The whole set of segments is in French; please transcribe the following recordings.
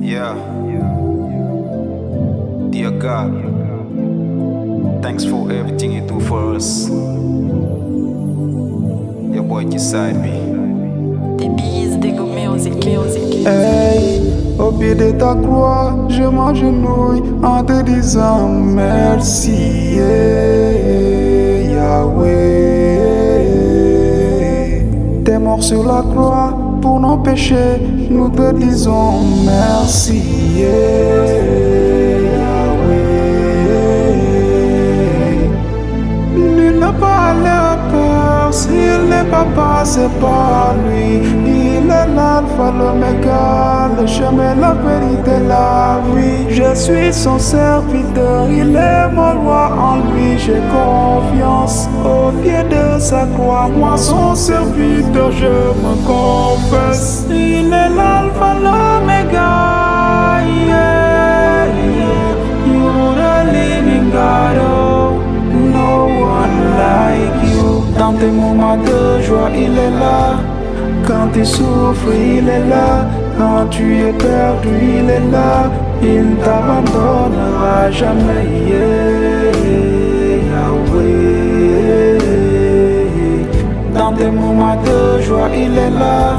Yeah. Dear God, thanks for everything you do for us. Your boy beside me. Des bises dégommées aux éclairs, aux éclairs. Hey, au pied de ta croix, je m'agenouille en te disant merci, yeah, Yahweh. T'es mort sur la croix pour nos péchés, nous te disons merci, Yahweh. Nul n'a pas la peur s'il n'est pas passé par lui. Il est l'alpha, l'oméga, le chemin, la vérité, la vie. Je suis son serviteur, il est mon roi, en lui j'ai confiance. Au pied de sa croix, moi son serviteur, je me confesse. Il est l'alpha, l'oméga, yeah, yeah. You're oh, no one like you. Dans tes moments de joie, il est là. Quand tu souffres, il est là. Quand tu es perdu, il est là. Il ne t'abandonnera jamais. Yahweh. Dans tes moments de joie, il est là.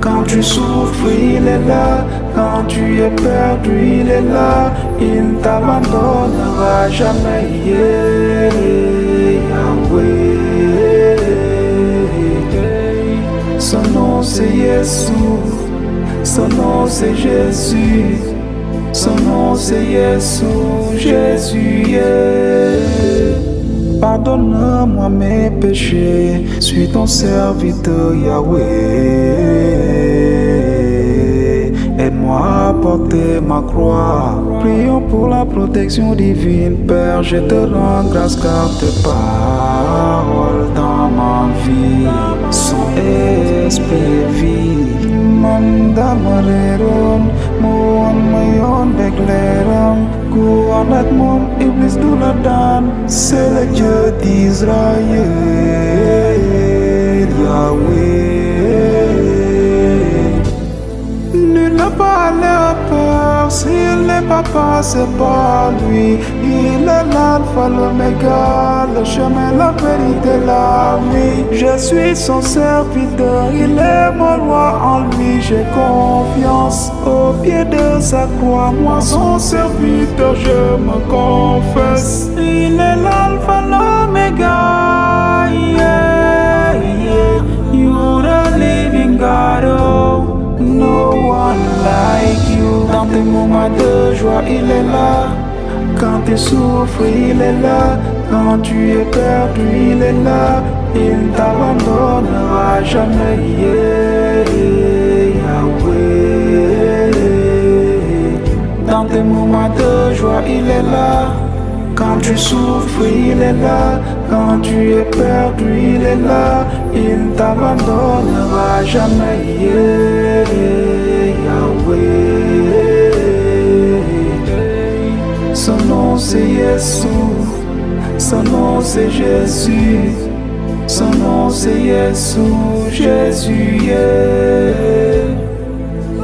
Quand tu souffres, il est là. Quand tu es perdu, il est là. Il ne t'abandonnera jamais. Yahweh. Son nom c'est Jésus. Son nom c'est Jésus. Son nom c'est Jésus. Jésus. Pardonne-moi mes péchés, suis ton serviteur Yahweh. Aide-moi à porter ma croix. Prions pour la protection divine, Père. Je te rends grâce car tes paroles dans ma vie sont esprit et Muhammad mom Iblis dula dan Selejati Israel n'est pas lui. Il est l'alpha, l'oméga, le chemin, la vérité, la vie. Je suis son serviteur, il est mon roi, en lui j'ai confiance. Au pied de sa croix, moi son serviteur, je me confesse. Il est là. Quand tu souffres, il est là. Quand tu es perdu, il est là. Il ne t'abandonnera jamais. Yahweh. Dans tes moments de joie, il est là. Quand tu souffres, il est là. Quand tu es perdu, il est là. Il ne t'abandonnera jamais. Yahweh. C'est Jésus. Son nom c'est Jésus. Son nom c'est Jésus. Jésus.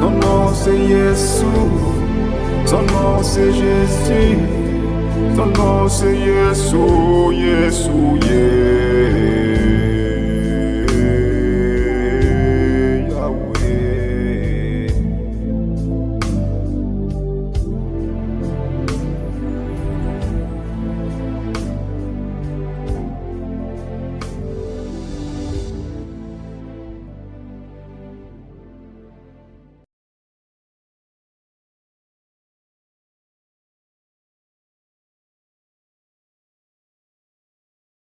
Son nom c'est Jésus. Son nom c'est Jésus. Son nom c'est Jésus, Jésus, yeah.